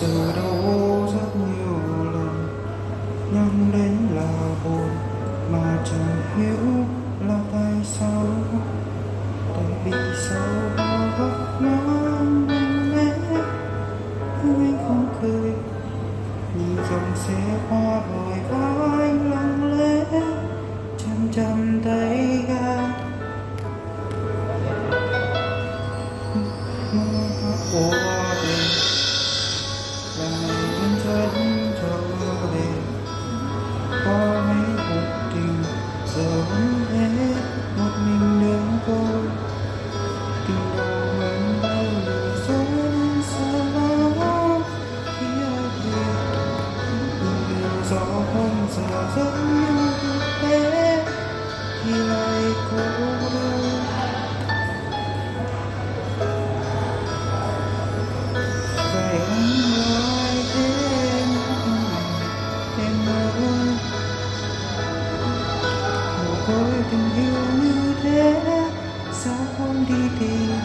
sự đau rất nhiều lần nhắm đến là buồn, mà chẳng hiểu là tại sao. Tại vì sao bao góc nắng anh lẽ nhưng anh không cười, nhìn dòng xe qua đồi vai anh lặng lẽ, chăm chăm tay ga. Mơ hát của tình yêu như thế sao không đi tìm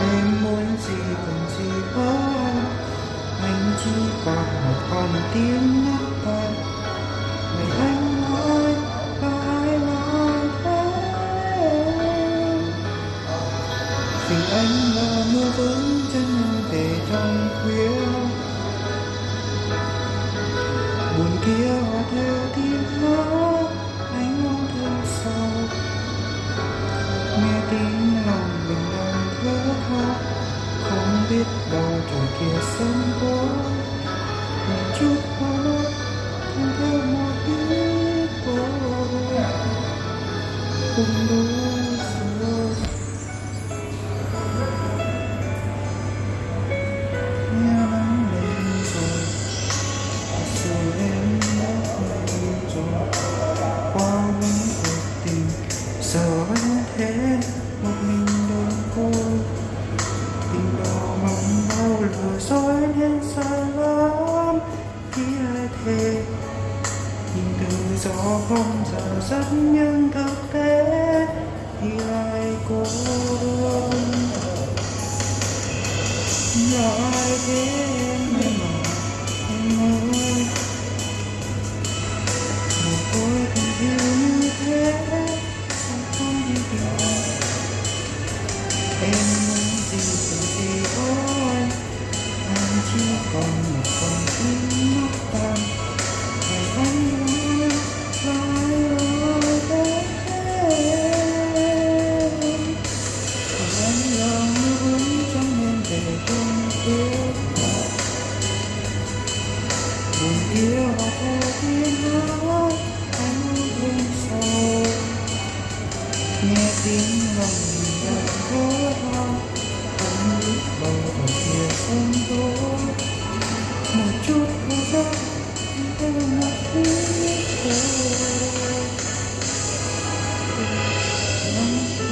em muốn gì còn gì hơn. Anh chỉ còn một con tim nhắc em ngày anh nói và ai nói thế? Vì anh là mưa vững chân em về trong khuya. Buồn kia hòa theo tiếng hát anh mong thương sâu Nghe tiếng lòng mình đang thở khóc Không biết đâu trời kia sớm tối Giờ thế Một mình đơn côi Tình đó mong bao lừa dối nên xa lắm. Khi ai thề Nhìn từ gió không giờ rất nhưng thực tế, Thì ai cô đơn. Nhỏ ai thế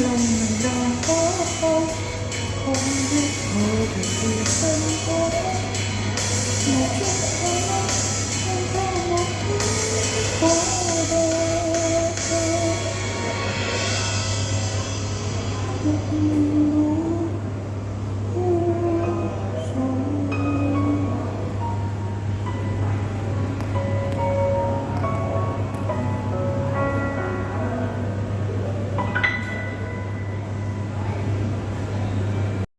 lòng mình đau không không biết thở vì gì sân khấu một chút khó không có một thứ